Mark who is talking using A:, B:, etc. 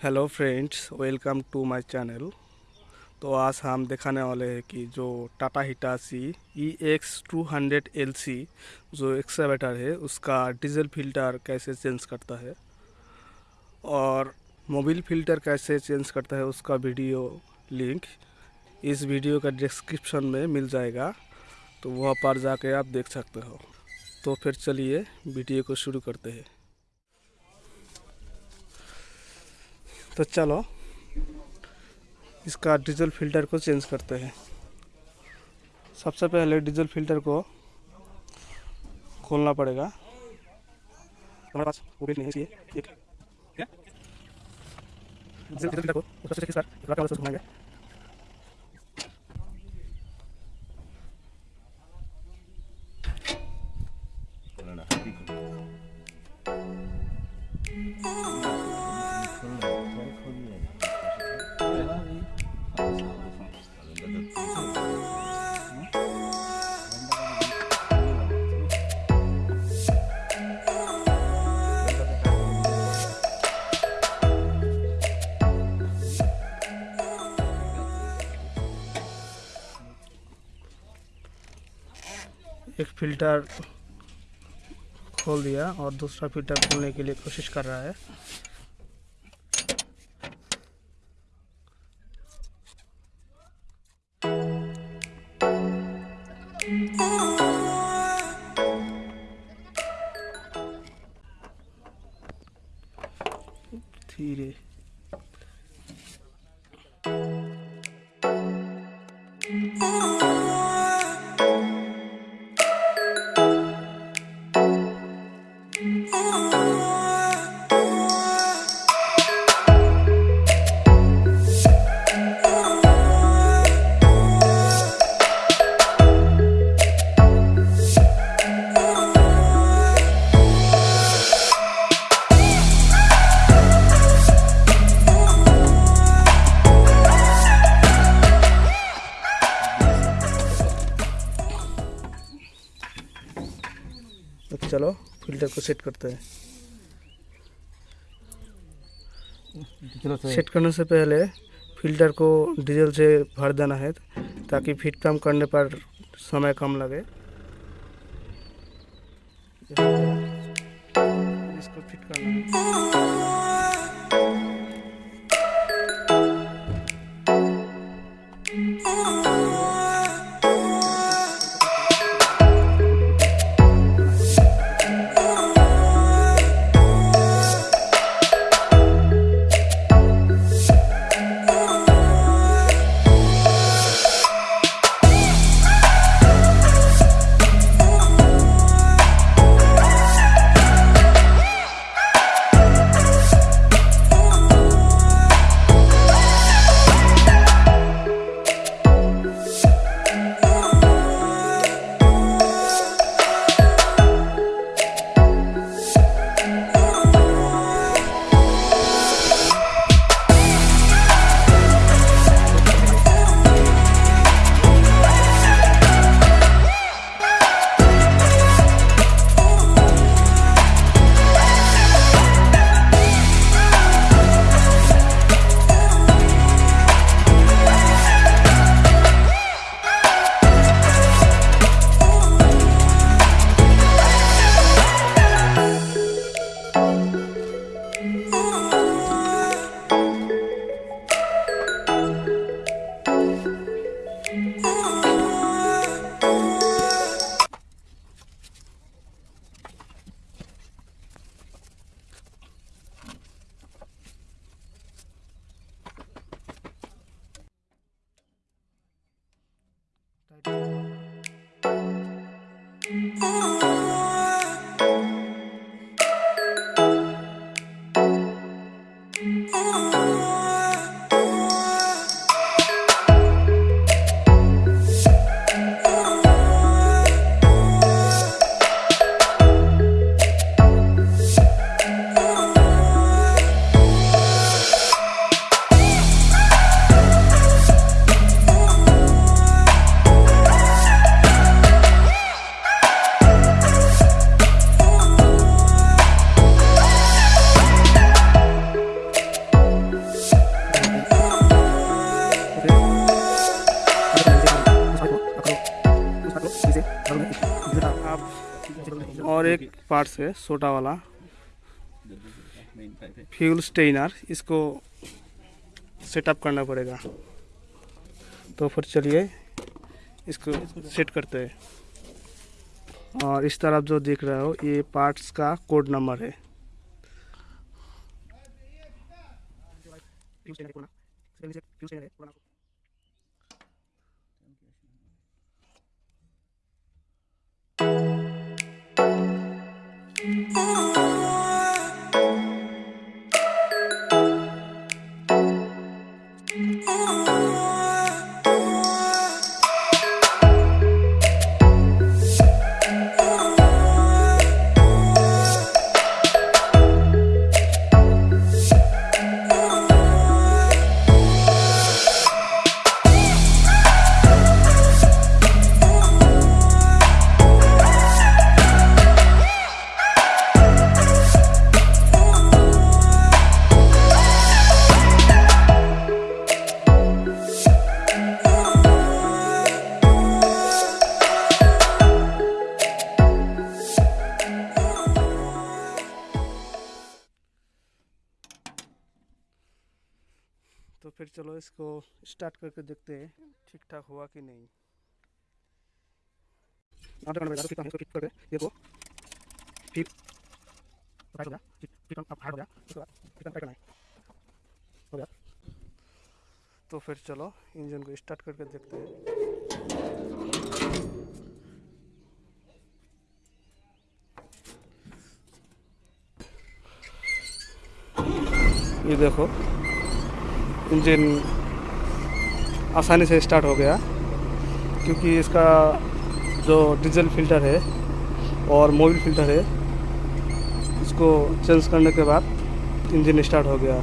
A: Hello friends, welcome to my channel. तो आज हम दिखाने वाले हैं कि जो Tata Hitachi E X two hundred L C जो एक्सावेटर है, उसका डीजल फ़िल्टर कैसे चेंज करता है और मोबिल फ़िल्टर कैसे चेंज करता है, उसका वीडियो लिंक इस वीडियो का डिस्क्रिप्शन में मिल जाएगा। तो वहाँ पर जाके आप देख सकते हो। तो फिर चलिए वीडियो को शुरू करते हैं। तो चलो, इसका डीजल फ़िल्टर को चेंज करते हैं। सबसे पहले डीजल फ़िल्टर को खोलना पड़ेगा। हमारे पास नहीं एक फ़िल्टर को उसका बार? घुमाएँगे एक फ़िल्टर खोल दिया और दूसरा फ़िल्टर खोलने के लिए कोशिश कर रहा है। धीरे। तो चलो फ़िल्टर को सेट करते हैं। सेट करने से पहले फ़िल्टर को डीजल से भर देना है ताकि फिट कम करने पर समय कम लगे। इसको फिट करना है। Oh. एक पार्ट्स है, छोटा वाला।
B: है
A: फ्यूल स्टेनर इसको सेटअप करना पड़ेगा। तो फिर चलिए, इसको सेट करते हैं। और इस तरफ़ जो देख रहे हो, ये पार्ट्स का कोड नंबर है। तो फिर चलो इसको स्टार्ट करके देखते हैं। ठीक ठाक हुआ कि नहीं? आधा घंटा फिर ठीक करके देखो। फिर हो गया फिर फिर अब हार्ड हो गया उसके बाद फिर करना है। हो गया। तो फिर चलो इंजन को स्टार्ट करके देखते हैं। ये देखो। इंजन आसानी से स्टार्ट हो गया, क्योंकि इसका जो डीजल फ़िल्टर है और मोबिल फ़िल्टर है, इसको चेंज करने के बाद इंजन स्टार्ट हो गया।